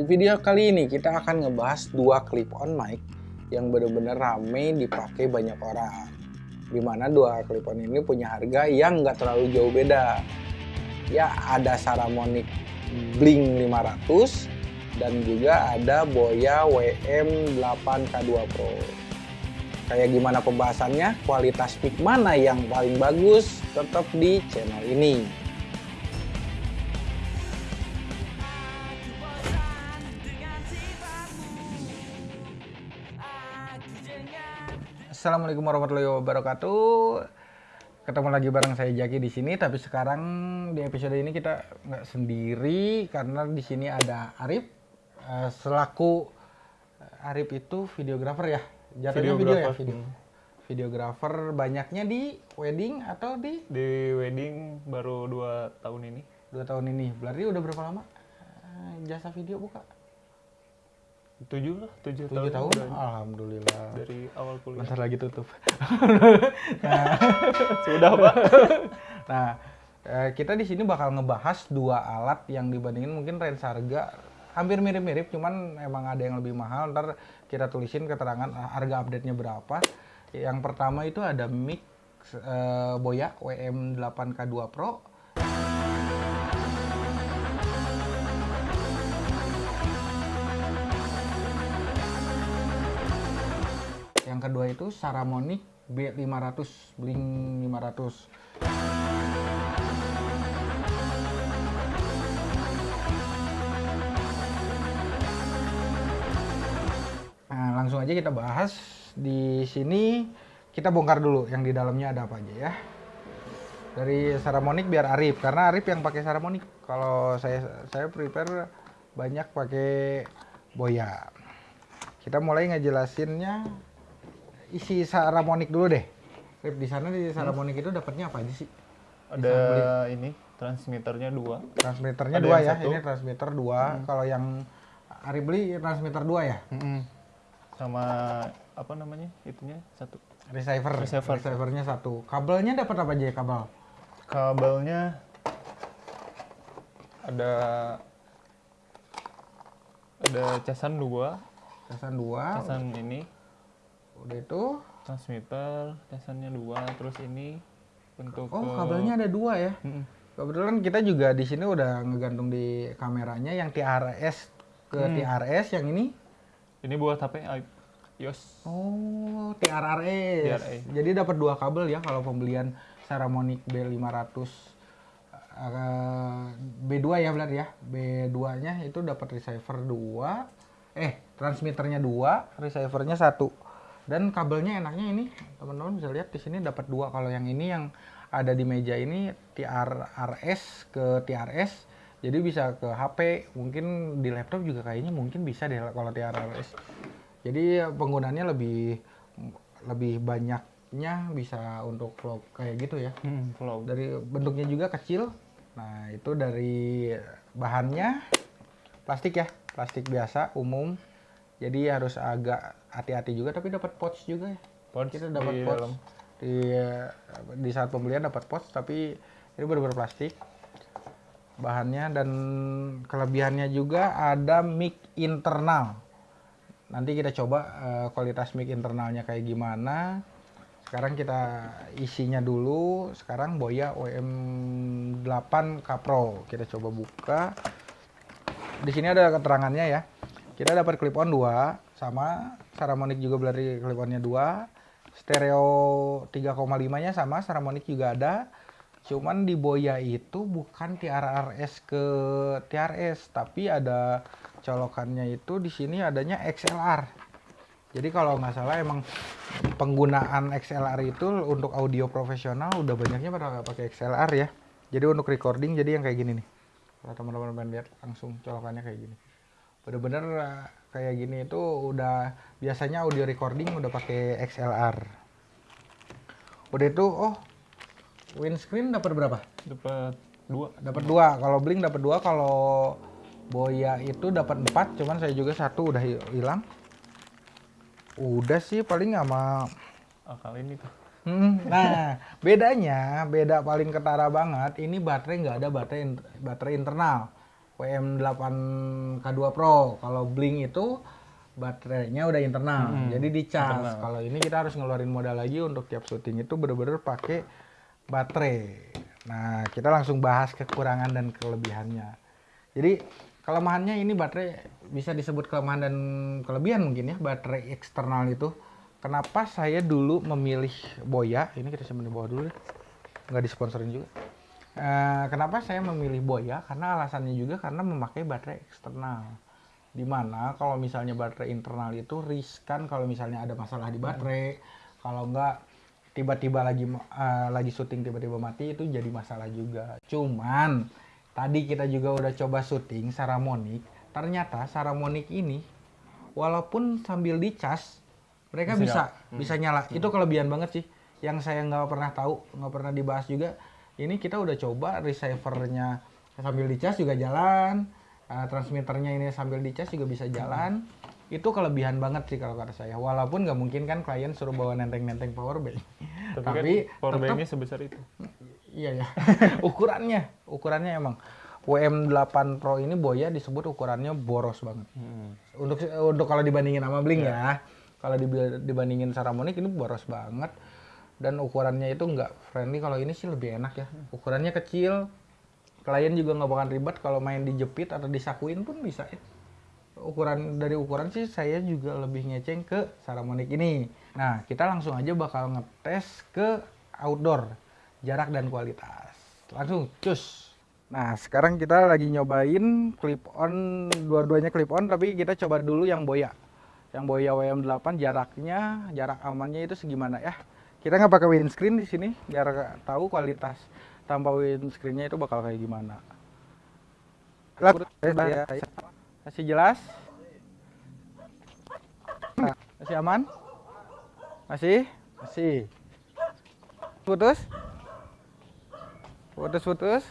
Di video kali ini kita akan ngebahas dua clip on mic yang benar-benar rame dipakai banyak orang. Di mana dua clip on ini punya harga yang nggak terlalu jauh beda. Ya ada Saramonic Blink 500 dan juga ada Boya WM8K2 Pro. Kayak gimana pembahasannya, kualitas mic mana yang paling bagus, tetap di channel ini. Assalamualaikum warahmatullahi wabarakatuh. Ketemu lagi bareng saya Jaki di sini, tapi sekarang di episode ini kita nggak sendiri karena di sini ada Arif eh, selaku eh, Arif itu videografer ya. Jatuhnya video ya, Videografer. video. Videografer banyaknya di wedding atau di Di wedding baru dua tahun ini. dua tahun ini. Berarti udah berapa lama eh, jasa video buka? Tujuh lah, tujuh, Tujuh tahun. udah. Alhamdulillah. Dari awal kuliah. Bentar lagi tutup. Sudah pak. Nah, eh, kita di sini bakal ngebahas dua alat yang dibandingin mungkin range harga hampir mirip-mirip, cuman emang ada yang lebih mahal. Ntar kita tulisin keterangan eh, harga update-nya berapa. Yang pertama itu ada mic eh, Boya WM8K2 Pro. Yang kedua itu Saramonic B500 Blink 500. Nah, langsung aja kita bahas di sini kita bongkar dulu yang di dalamnya ada apa aja ya. Dari Saramonic biar Arif karena Arif yang pakai Saramonic. Kalau saya saya prepare banyak pakai Boya. Kita mulai ngejelasinnya isi Saramonic dulu deh. Rip di sana di Saramonic itu dapatnya apa aja sih? Ada ini transmitternya dua. Transmitternya Ada dua ya. satu. Ini transmitter dua. Kalau yang Ari beli transmitter dua ya. Sama apa namanya itunya satu. Receiver. Receiver. Receivernya satu. Kabelnya dapat apa aja ya kabel? Kabelnya ada ada casan dua, Casan dua. casan ini Udah itu. transmitter, casannya dua, terus ini untuk Oh ke- kabelnya ada dua ya. Mm-mm. Kebetulan kita juga di sini udah ngegantung di kameranya yang TRS ke Hmm. TRS yang ini. Ini buat HP i- iOS. Oh, TRRS. TRA. Jadi dapat dua kabel ya kalau pembelian Saramonic B500 eh, B2 ya berarti ya. B2-nya itu dapat receiver 2. Eh, transmitternya 2, receivernya satu. Dan kabelnya enaknya ini, teman-teman bisa lihat di sini dapat dua. Kalau yang ini yang ada di meja ini TRRS ke TRS. Jadi bisa ke HP, mungkin di laptop juga kayaknya mungkin bisa deh kalau TRRS. Jadi penggunaannya lebih lebih banyaknya bisa untuk vlog kayak gitu ya. Hmm, vlog. Dari bentuknya juga kecil. Nah, itu dari bahannya plastik ya, plastik biasa umum. Jadi harus agak hati-hati juga tapi dapat pouch juga ya. Pouch Kita dapat di pouch. dalam. Di di saat pembelian dapat pouch tapi ini benar-benar plastik bahannya dan kelebihannya juga ada mic internal. Nanti kita coba eh, kualitas mic internalnya kayak gimana. Sekarang kita isinya dulu. Sekarang Boya WM8 Pro. Kita coba buka. Di sini ada keterangannya ya. Kita dapat clip on 2 sama Saramonic juga berarti clip onnya 2. Stereo 3,5-nya sama Saramonic juga ada. Cuman di Boya itu bukan TRRS ke TRS, tapi ada colokannya itu di sini adanya XLR. Jadi kalau nggak salah emang penggunaan XLR itu untuk audio profesional udah banyaknya pada pakai XLR ya. Jadi untuk recording jadi yang kayak gini nih. Kalau teman-teman lihat langsung colokannya kayak gini. Bener-bener eh, kayak gini itu udah biasanya audio recording udah pakai XLR. Udah itu oh windscreen dapat berapa? Dapat dua. Dapat dua. Kalau Blink dapat dua. Kalau Boya itu dapat empat. Cuman saya juga satu udah hi- hilang. Udah sih paling sama. Ah, kali ini tuh. Hmm, Nah bedanya beda paling ketara banget. Ini baterai nggak ada baterai baterai internal. WM8K2 Pro. Kalau Blink itu baterainya udah internal, Hmm, jadi dicas. internal. Kalau ini kita harus ngeluarin modal lagi untuk tiap syuting itu bener-bener pakai baterai. Nah, kita langsung bahas kekurangan dan kelebihannya. Jadi kelemahannya ini baterai bisa disebut kelemahan dan kelebihan mungkin ya baterai eksternal itu. Kenapa saya dulu memilih Boya? Ini kita simpan di bawah dulu deh. Nggak disponsorin juga. Eh, kenapa saya memilih Boya? Karena alasannya juga karena memakai baterai eksternal. Di mana kalau misalnya baterai internal itu riskan kalau misalnya ada masalah di baterai, kalau enggak tiba-tiba lagi eh, lagi syuting tiba-tiba mati itu jadi masalah juga. Cuman tadi kita juga udah coba syuting Saramonic, ternyata Saramonic ini walaupun sambil dicas mereka Bisa bisa bisa nyala. Itu kelebihan banget sih. Yang saya nggak pernah tahu, nggak pernah dibahas juga. Ini kita udah coba receivernya sambil dicas juga jalan, eh, transmitternya ini sambil dicas juga bisa jalan. Itu kelebihan banget sih kalau kata saya. Walaupun nggak mungkin kan klien suruh bawa nenteng-nenteng power bank. Tapi, Tapi kan power banknya sebesar itu. Iya ya. ukurannya, ukurannya emang WM8 Pro ini Boya disebut ukurannya boros banget. Hmm. Untuk untuk kalau dibandingin sama Blink ya. Kalau dibandingin Saramonic ini boros banget dan ukurannya itu nggak friendly. Kalau ini sih lebih enak ya. Ukurannya kecil. Klien juga nggak bakal ribet kalau main dijepit atau disakuin pun bisa. Ukuran dari ukuran sih saya juga lebih ngeceng ke Saramonic ini. Nah, kita langsung aja bakal ngetes ke outdoor jarak dan kualitas. Langsung cus. Nah, sekarang kita lagi nyobain clip on, dua-duanya clip on, tapi kita coba dulu yang Boya. Yang Boya WM8 jaraknya, jarak amannya itu segimana ya. Kita nggak pakai windscreen di sini, biar tahu kualitas tanpa windscreennya itu bakal kayak gimana. Lat, ya, masih jelas? Nah, masih aman? Masih? Masih. Putus? Putus-putus?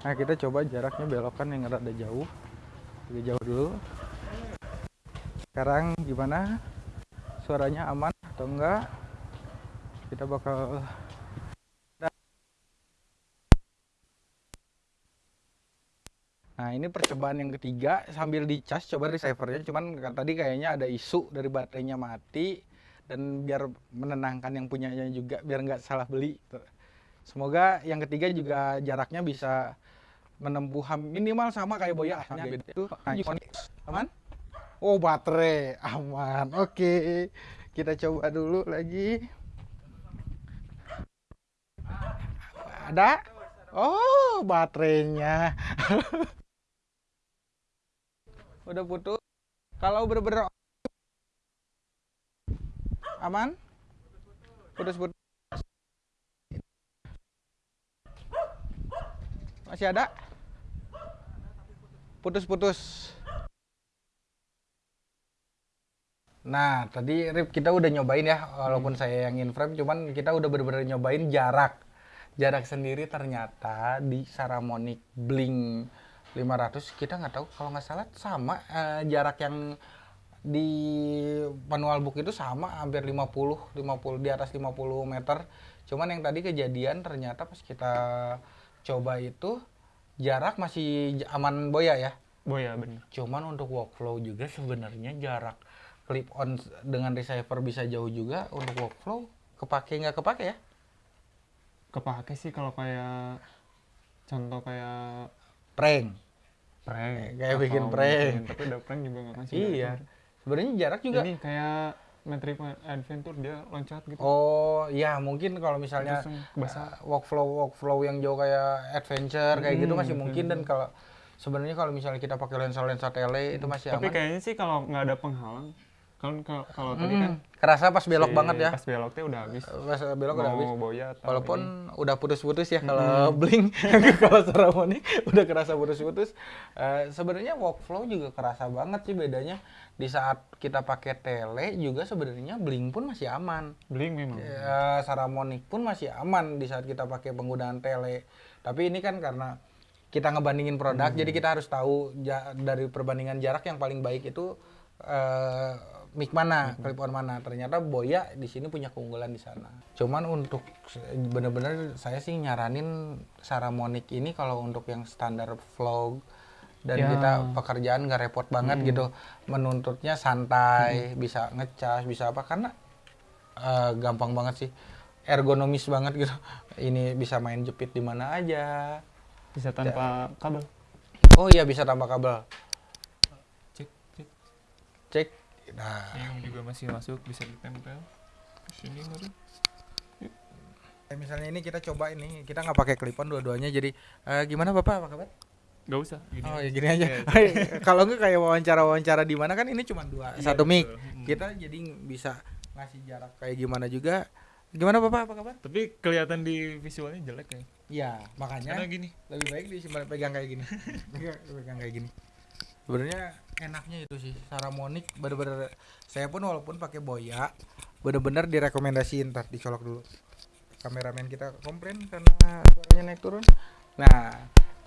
Nah kita coba jaraknya belokan yang rada jauh Agak jauh dulu Sekarang gimana? Suaranya aman atau enggak? Kita bakal Nah ini percobaan yang ketiga sambil dicas coba receivernya. Cuman kan tadi kayaknya ada isu dari baterainya mati dan biar menenangkan yang punyanya juga biar nggak salah beli. Semoga yang ketiga juga jaraknya bisa menempuh minimal sama kayak boya Nah, itu aman? Oh baterai. Aman. Oke. Kita coba dulu lagi ada? Oh baterainya. Udah putus? Kalau bener-bener aman? Putus-putus. Masih ada? Putus-putus. Nah tadi Rip kita udah nyobain ya walaupun saya yang in frame cuman kita udah bener-bener nyobain jarak jarak sendiri ternyata di Saramonic Blink 500 kita nggak tahu kalau nggak salah sama eh, jarak yang di manual book itu sama hampir 50 50 di atas 50 meter. Cuman yang tadi kejadian ternyata pas kita coba itu jarak masih aman boya ya? Boya bener. cuman untuk workflow juga sebenarnya jarak clip on dengan receiver bisa jauh juga untuk workflow kepake nggak kepake ya Kepake sih kalau kayak contoh kayak prank prank. Kayak atau bikin prank. mungkin, Tapi udah prank juga nggak ngasih. iya sebenarnya jarak juga Ini kayak Metric Adventure dia loncat gitu. Oh iya mungkin kalau misalnya basah. uh, workflow workflow yang jauh kayak adventure kayak gitu Hmm, masih mungkin dan kalau sebenarnya kalau misalnya kita pakai lensa lensa tele itu masih Tapi aman. kayaknya sih kalau nggak ada penghalang, kan kalau kalau tadi Hmm, kan kerasa pas belok si- banget ya. Pas beloknya udah habis. Pas belok udah habis. boya Walaupun ini. udah putus-putus ya kalau blink, kalau Saramonic udah kerasa putus-putus. Eh, sebenarnya workflow juga kerasa banget sih bedanya. Di saat kita pakai tele juga sebenarnya blink pun masih aman. Blink memang. Ya, Saramonic pun masih aman di saat kita pakai penggunaan tele. Tapi ini kan karena kita ngebandingin produk, jadi kita harus tahu ja- dari perbandingan jarak yang paling baik itu eh, mic mana, clip on mana. Ternyata Boya di sini punya keunggulan di sana. Cuman untuk bener-bener saya sih nyaranin Saramonic ini kalau untuk yang standar vlog dan Ya. kita pekerjaan nggak repot banget gitu. Menuntutnya santai bisa ngecas bisa apa. Karena eh, gampang banget sih. Ergonomis banget gitu. Ini bisa main jepit di mana aja. Bisa tanpa kabel. oh iya bisa tambah kabel. Cek, cek. cek nah Yang juga masih masuk bisa ditempel. Di sini baru. kayak misalnya ini kita coba ini kita nggak pakai clip on dua-duanya jadi eh, gimana bapak apa kabar Gak usah. Gini oh aja. ya gini aja Iya, kalau nggak kayak wawancara-wawancara di mana kan ini cuma dua Iya, satu mic. Hmm. kita jadi bisa ngasih jarak kayak gimana juga gimana bapak apa kabar Tapi kelihatan di visualnya jelek ya. Iya makanya Karena gini. lebih baik disimpan pegang kayak gini pegang kayak gini sebenarnya enaknya itu sih Saramonic bener-bener saya pun walaupun pakai boya bener-bener direkomendasiin ntar dicolok dulu kameramen kita komplain karena suaranya naik turun nah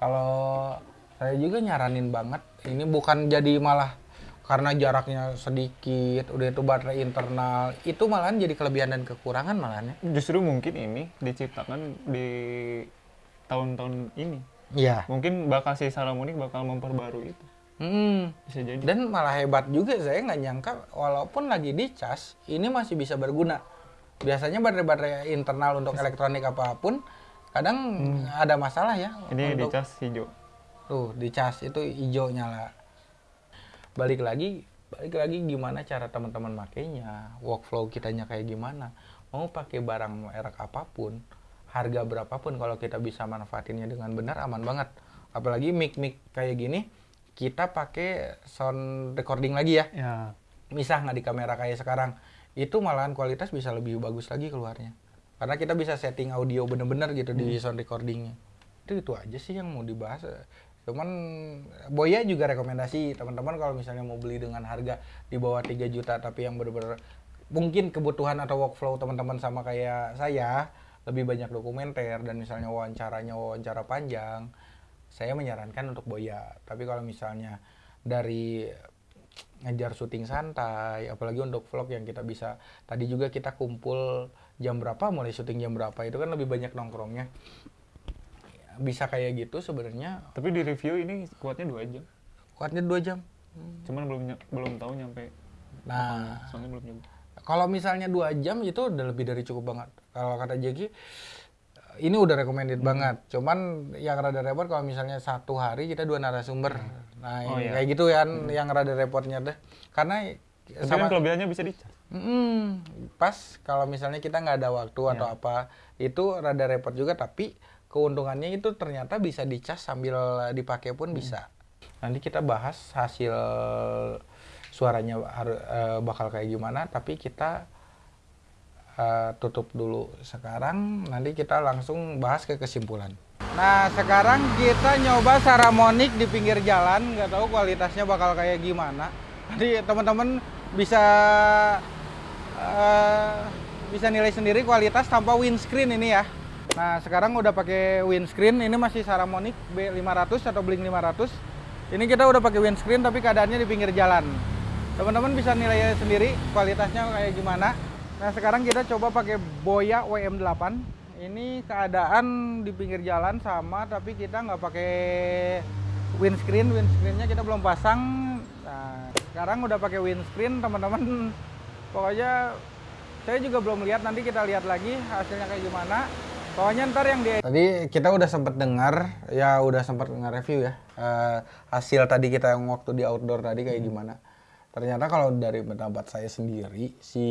kalau saya juga nyaranin banget ini bukan jadi malah karena jaraknya sedikit udah itu baterai internal itu malahan jadi kelebihan dan kekurangan malahan ya Justru mungkin ini diciptakan di tahun-tahun ini. iya Mungkin bakal si Salamonic bakal memperbarui itu. Hmm. Bisa jadi. Dan malah hebat juga saya nggak nyangka walaupun lagi dicas ini masih bisa berguna. Biasanya baterai-baterai internal untuk elektronik apa pun kadang ada masalah ya. ini untuk, dicas hijau. Tuh dicas itu hijau nyala. Balik lagi, balik lagi gimana cara teman-teman makainya, workflow kitanya kayak gimana. Mau pakai barang merek apa pun, harga berapapun kalau kita bisa manfaatinnya dengan benar aman banget. Apalagi mic-mic kayak gini, kita pakai sound recording lagi ya. Ya. misah nggak di kamera kayak sekarang. Itu malahan kualitas bisa lebih bagus lagi keluarnya. Karena kita bisa setting audio bener-bener gitu di sound recordingnya. Itu itu aja sih yang mau dibahas. Cuman Boya juga rekomendasi teman-teman kalau misalnya mau beli dengan harga di bawah 3 juta tapi yang bener-bener mungkin kebutuhan atau workflow teman-teman sama kayak saya lebih banyak dokumenter dan misalnya wawancaranya wawancara panjang saya menyarankan untuk Boya tapi kalau misalnya dari ngejar syuting santai apalagi untuk vlog yang kita bisa tadi juga kita kumpul jam berapa mulai syuting jam berapa itu kan lebih banyak nongkrongnya bisa kayak gitu sebenarnya Tapi di review ini kuatnya dua jam. kuatnya dua jam Cuman belum belum tahu nyampe. nah Soalnya belum nyoba. kalau misalnya dua jam itu udah lebih dari cukup banget kalau kata Jeki ini udah recommended Hmm. banget cuman yang rada repot kalau misalnya satu hari kita dua narasumber nah Oh, iya. kayak gitu kan yang rada repotnya deh karena Tapi kan kelebihannya bisa dicas. Mm, pas kalau misalnya kita nggak ada waktu atau Ya. apa itu rada repot juga tapi keuntungannya itu ternyata bisa dicas sambil dipakai pun bisa nanti kita bahas hasil suaranya eh, bakal kayak gimana tapi kita eh, tutup dulu. Sekarang nanti kita langsung bahas ke kesimpulan. Nah sekarang kita nyoba Saramonic di pinggir jalan. Nggak tahu kualitasnya bakal kayak gimana. Jadi teman-teman bisa eh, bisa nilai sendiri kualitas tanpa windscreen ini ya. Nah sekarang udah pakai windscreen. Ini masih Saramonic B500 atau Blink 500 ini kita udah pakai windscreen tapi keadaannya di pinggir jalan. Teman-teman bisa nilai sendiri kualitasnya kayak gimana nah sekarang kita coba pakai Boya WM8 ini keadaan di pinggir jalan sama tapi kita nggak pakai windscreen. Windscreennya kita belum pasang. Nah sekarang udah pakai windscreen teman-teman. Pokoknya saya juga belum lihat. Nanti kita lihat lagi hasilnya kayak gimana. Pokoknya ntar yang di tadi kita udah sempat dengar ya udah sempat nge-review ya eh, hasil tadi kita yang waktu di outdoor tadi kayak gimana. Ternyata kalau dari pendapat saya sendiri si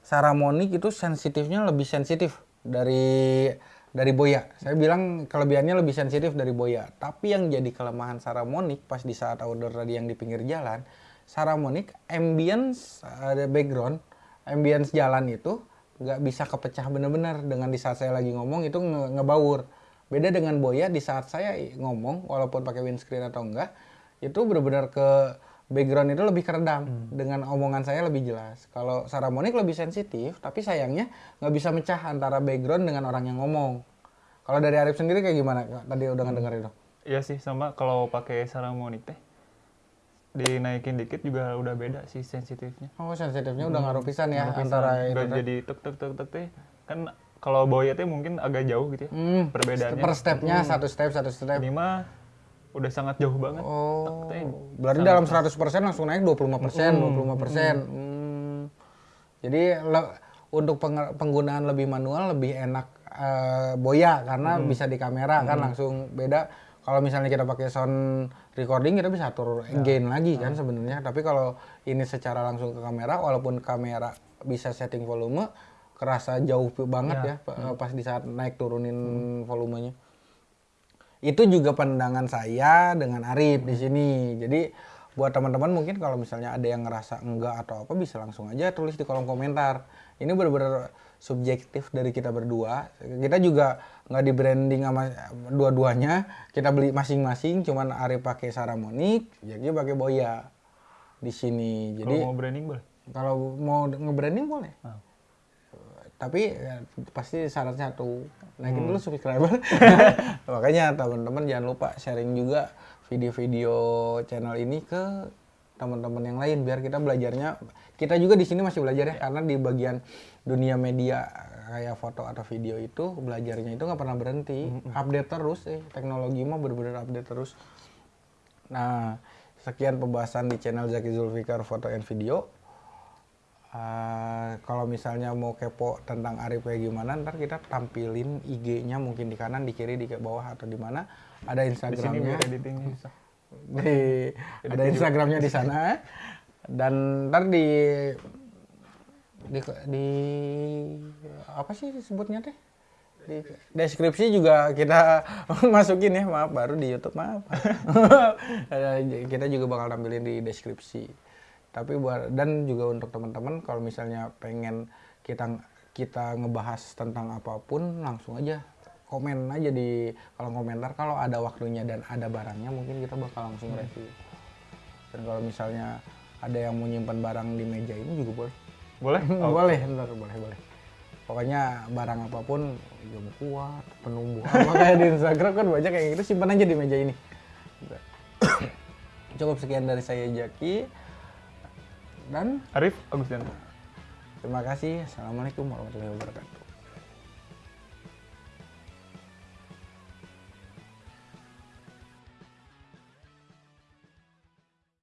Saramonic itu sensitifnya lebih sensitif dari dari Boya. Saya bilang kelebihannya lebih sensitif dari Boya. Tapi yang jadi kelemahan Saramonic pas di saat outdoor tadi yang di pinggir jalan, Saramonic ambience ada background, ambience jalan itu nggak bisa kepecah bener-bener dengan di saat saya lagi ngomong itu nge- ngebaur. Beda dengan Boya di saat saya ngomong walaupun pakai windscreen atau enggak, itu bener-bener ke background itu lebih keredam dengan omongan saya lebih jelas. Kalau Saramonic lebih sensitif, tapi sayangnya nggak bisa mecah antara background dengan orang yang ngomong. Kalau dari Arif sendiri kayak gimana? Tadi udah ngedenger itu. Iya sih sama kalau pakai Saramonic teh dinaikin dikit juga udah beda sih sensitifnya. Oh sensitifnya udah ngaruh pisan ya Nggak antara itu. teh. jadi tek tek tek tek teh kan kalau Boya teh mungkin agak jauh gitu ya Hmm, perbedaannya. per stepnya satu step satu step. Ini mah udah sangat jauh banget. Oh, berarti dalam 100% langsung naik 25%, 25%. Hmm. Jadi le- untuk penggunaan lebih manual lebih enak eh, boya karena bisa di kamera kan langsung beda. Kalau misalnya kita pakai sound recording kita bisa atur gain lagi kan sebenarnya. Tapi kalau ini secara langsung ke kamera walaupun kamera bisa setting volume kerasa jauh banget ya, pa- pas di saat naik turunin volumenya itu juga pandangan saya dengan Arif di sini. Jadi buat teman-teman mungkin kalau misalnya ada yang ngerasa enggak atau apa bisa langsung aja tulis di kolom komentar. Ini benar-benar subjektif dari kita berdua. Kita juga nggak di branding sama dua-duanya. Kita beli masing-masing. Cuman Arif pakai Saramonic, Jaki pakai Boya di sini. Jadi Kalau mau branding boleh. kalau mau nge-branding boleh. Ah. Tapi ya, pasti syarat satu naikin dulu subscriber. Makanya teman-teman jangan lupa sharing juga video-video channel ini ke teman-teman yang lain biar kita belajarnya. Kita juga di sini masih belajar ya karena di bagian dunia media kayak foto atau video itu belajarnya itu nggak pernah berhenti. Update terus eh teknologi mah bener-bener update terus. Nah sekian pembahasan di channel Zaki Zulfikar foto and video Eh, kalau misalnya mau kepo tentang Arif kayak gimana, ntar kita tampilin IG-nya mungkin di kanan, di kiri, di ke bawah atau di mana. Ada Di sini Instagramnya, editingnya bisa. di, ada Instagramnya di sana. Dan ntar di, di di apa sih disebutnya teh? Di deskripsi juga kita masukin ya, maaf baru di YouTube maaf. Eh, kita juga bakal tampilin di deskripsi tapi buat dan juga untuk teman-teman kalau misalnya pengen kita kita ngebahas tentang apa pun langsung aja komen aja di kolom komentar. Kalau ada waktunya dan ada barangnya mungkin kita bakal langsung review. Dan kalau misalnya ada yang mau nyimpan barang di meja ini juga boleh. Boleh? Oh, boleh ntar boleh boleh. Pokoknya barang apa pun jam kuat penumbuh kayak di Instagram kan banyak kayak gitu simpan aja di meja ini. Cukup sekian dari saya Jaki dan Arif Agustianto. terima kasih assalamualaikum warahmatullahi wabarakatuh